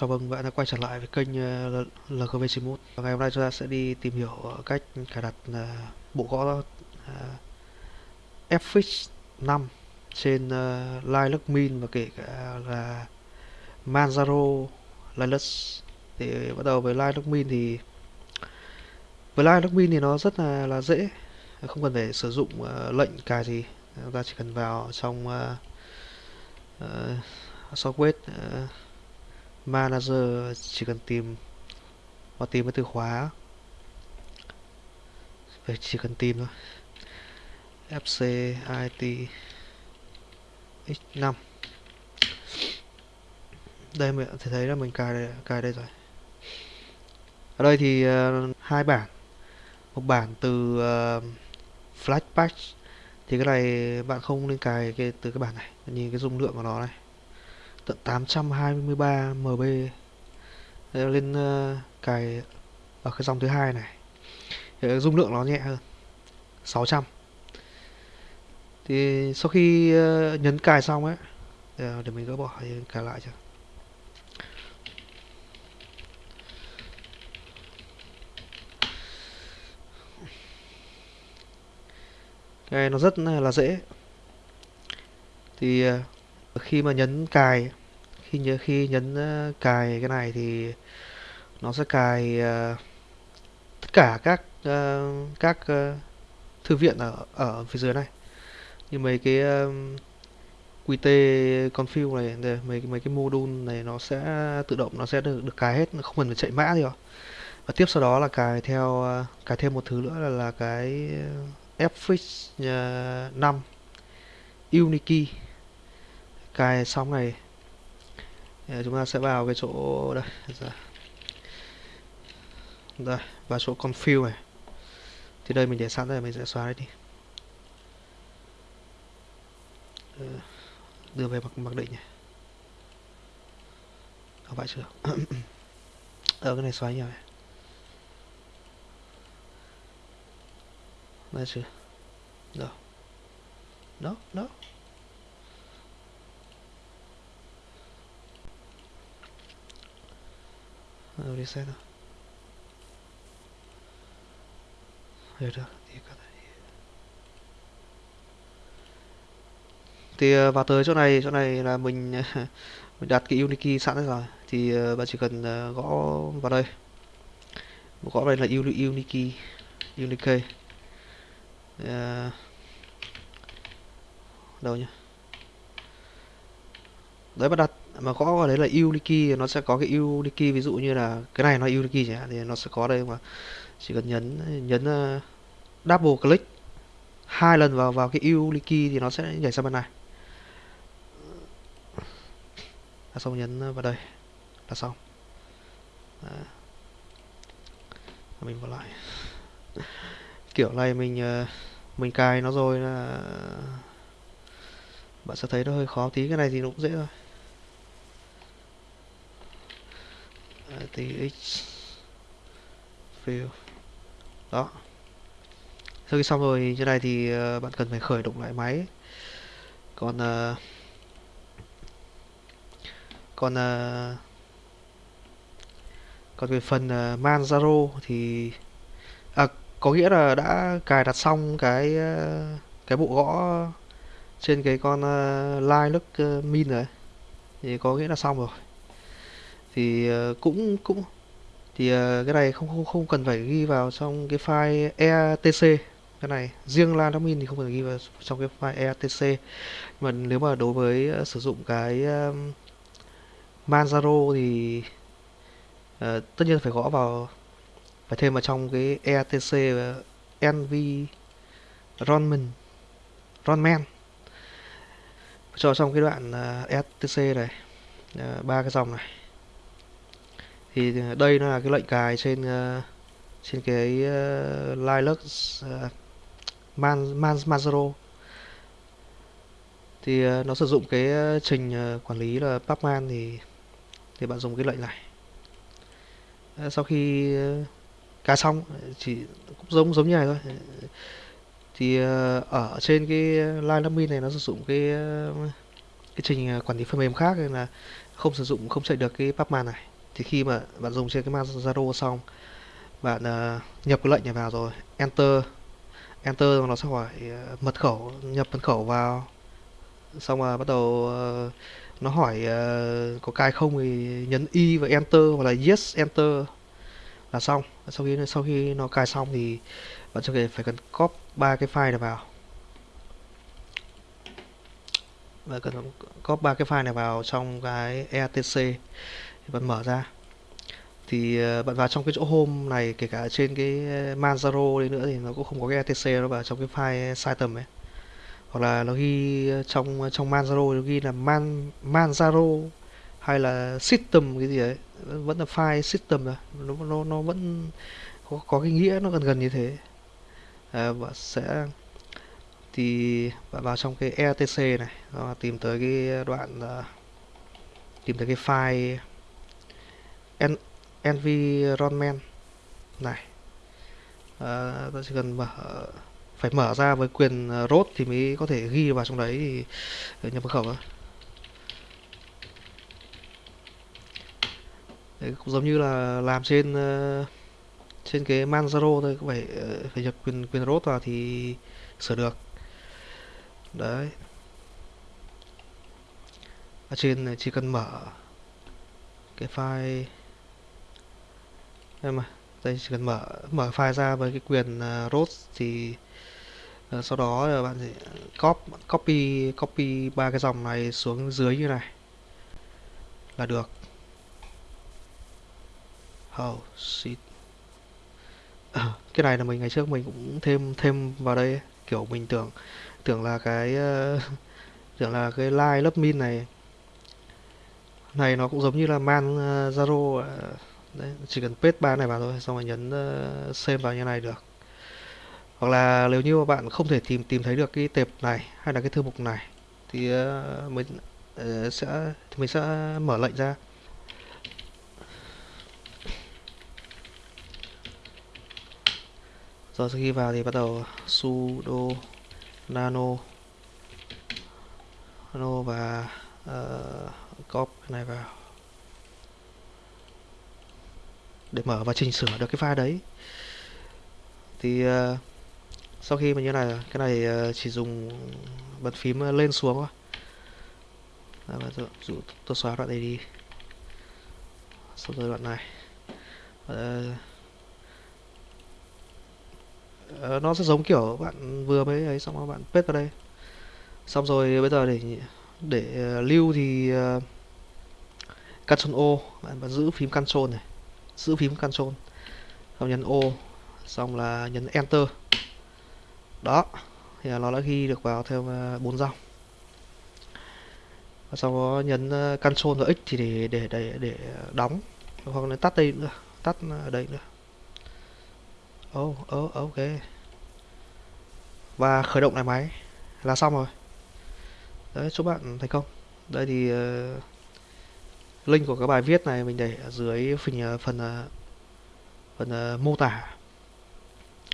chào mừng vâng, bạn đã quay trở lại với kênh ờ, LKV LGV91 Ngày hôm nay chúng ta sẽ đi tìm hiểu ờ, cách cài đặt ờ, bộ gõ uh, FX 5 trên Linux Mint và kể cả là Manjaro Linux Thì bắt đầu với Linux Mint thì với Linux Mint thì nó rất là là dễ. Không cần phải sử dụng lệnh cài gì. Chúng ta chỉ cần vào trong uh, uh, software uh, manager chỉ cần tìm và tìm cái từ khóa. Về chỉ cần tìm thôi. Fc it x5 đây mình thể thấy là mình cài đây, cài đây rồi. Ở đây thì uh, hai bản. Một bản từ uh, flash patch. Thì cái này bạn không nên cài cái từ cái bản này. Nhìn cái dung lượng của nó này tận 823 MB Đây lên uh, cài ở cái dòng thứ hai này. Để dung lượng nó nhẹ hơn 600 thì sau khi uh, nhấn cài xong ấy để, ờ, để mình gỡ bỏ thì cài lại cho. Cái này nó rất là dễ. Thì uh, khi mà nhấn cài khi nhớ khi nhấn ờ, cài cái này thì nó sẽ cài uh, tất cả các uh, các uh, thư viện ở ở phía dưới này. Như mấy cái um, qt config này đây, mấy mấy cái module này nó sẽ tự động nó sẽ được, được cài hết không cần phải chạy mã gì rồi và tiếp sau đó là cài theo uh, cài thêm một thứ nữa là là cái fx uh, 5 Unity cài xong này. Chúng ta sẽ vào cái chỗ đây đây, vào chỗ config này. Thì đây mình để sẵn đây, mình sẽ xóa đấy đi. Ờ, đưa về mặc mặc định này. Có phải chưa? Ở ờ, cái này xóa nhiều này. Đây chưa? Đâu? Đó đó. Reset thôi rồi được thì có thể thì ờ, vào tới chỗ này chỗ này là mình mình đặt cái unikey sẵn rồi. Thì ờ, bạn chỉ cần ờ, gõ vào đây. Gõ đây là Unikey Unikey uh, đâu nhỉ? Đấy bắt đặt. Mà gõ vào đấy là Unity nó sẽ có cái Unity ví dụ như là cái này nó Unity chẳng hạn thì nó sẽ có đây mà. Chỉ cần nhấn nhấn uh, double click hai lần vào vào cái Unity thì nó sẽ nhảy sang bên này. Là xong nhấn vào đây là xong. Đó. mình vào lại. Kiểu này mình uh, mình cài nó rồi là bạn sẽ thấy nó hơi khó tí. Cái này thì nó cũng dễ thôi. Tx fill đó. Sau khi xong rồi như này thì ờ, bạn cần phải khởi động lại máy. Còn ờ, còn ờ, còn về phần manzaro Manjaro thì à, có nghĩa là đã cài đặt xong cái cái bộ gõ trên cái con uh, Linux uh, Min rồi thì có nghĩa là xong rồi thì uh, cũng cũng thì uh, cái này không không không cần phải ghi vào trong cái file etc cái này riêng lan admin thì không cần ghi vào trong cái file etc mà nếu mà đối với uh, sử dụng cái um, Manjaro thì uh, tất nhiên phải gõ vào phải thêm vào trong cái etc uh, nv Ronman Ronman cho trong cái đoạn uh, etc này ba uh, cái dòng này thì ờ, đây nó là cái lệnh cài trên uh, trên cái ờ, uh, Linux uh, Man, Man Manjaro thì uh, nó sử dụng cái uh, trình uh, quản lý là pacman thì thì bạn dùng cái lệnh này. Uh, sau khi uh, cài xong chỉ cũng giống giống như này thôi. Thì uh, ở trên cái line admin này nó sử dụng cái uh, cái trình quản lý phần mềm khác nên là không sử dụng không chạy được cái pubman này thì khi mà bạn dùng trên cái Zalo xong bạn uh, nhập cái lệnh này vào rồi enter enter nó sẽ hỏi uh, mật khẩu nhập mật khẩu vào. Xong rồi bắt đầu uh, nó hỏi uh, có cài không thì nhấn y và enter hoặc là yes enter là xong. Sau khi sau khi nó cài xong thì bạn sẽ phải cần copy ba cái file này vào. Và cần copy ba cái file này vào trong cái etc bạn mở ra. Thì ờ, bạn vào trong cái chỗ home này kể cả trên cái ờ, Manjaro đi nữa thì nó cũng không có cái etc nó vào trong cái file site ấy. Hoặc là nó ghi ờ, trong trong Manjaro nó ghi là man Manjaro hay là system cái gì đấy vẫn là file system rồi nó nó nó vẫn có, có cái nghĩa nó gần gần như thế. À, bạn sẽ thì bạn vào trong cái etc này và tìm tới cái đoạn tìm tới cái file en, environment. Này. Ờ, à, ta chỉ cần mở phải mở ra với quyền ờ, root thì mới có thể ghi vào trong đấy thì ờ, nhập mật khẩu Đấy, cũng giống như là làm trên uh, trên cái Manjaro thôi cũng phải uh, phải nhập quyền quyền root vào thì sửa được. Đấy. Ở trên này chỉ cần mở cái file em mà đây chỉ cần mở mở file ra với cái quyền uh, root thì uh, sau đó à, bạn sẽ copy copy copy ba cái dòng này xuống dưới như này. Là được. Oh shit. À, cái này là mình ngày trước mình cũng thêm thêm vào đây kiểu mình tưởng tưởng là cái uh, tưởng là cái line lớp min này. Này nó cũng giống như là man uh, zaro uh, đấy chỉ cần paste ba này vào thôi xong rồi nhấn uh, save vào như này được. Hoặc là nếu như mà bạn không thể tìm tìm thấy được cái tệp này hay là cái thư mục này thì uh, mình uh, sẽ thì mình sẽ mở lệnh ra. Rồi sau khi vào thì bắt đầu sudo nano nano và uh, copy cái này vào để mở và chỉnh sửa được cái file đấy. Thì uh, sau khi mà như này cái này uh, chỉ dùng bật phím ờ, lên xuống thôi. Và dụ tôi xóa đoạn này đi. Xong rồi đoạn này. Uh, uh, nó sẽ giống kiểu bạn vừa mới ấy xong rồi bạn paste vào đây. Xong rồi bây giờ để để uh, lưu thì uh, Ctrl O bạn, bạn giữ phím Ctrl này giữ phím Ctrl xong nhấn O xong là nhấn Enter. Đó thì nó đã ghi được vào theo à, bốn dòng. Và sau đó nhấn uh, Ctrl và X thì để để để để đóng hoặc là tắt đây nữa tắt à, đây nữa. Oh, oh, ok. Và khởi động lại máy là xong rồi. Đấy chúc bạn thành công. Đây thì uh, link của các bài viết này mình để ở dưới ờ, phần ờ, phần phần mô tả.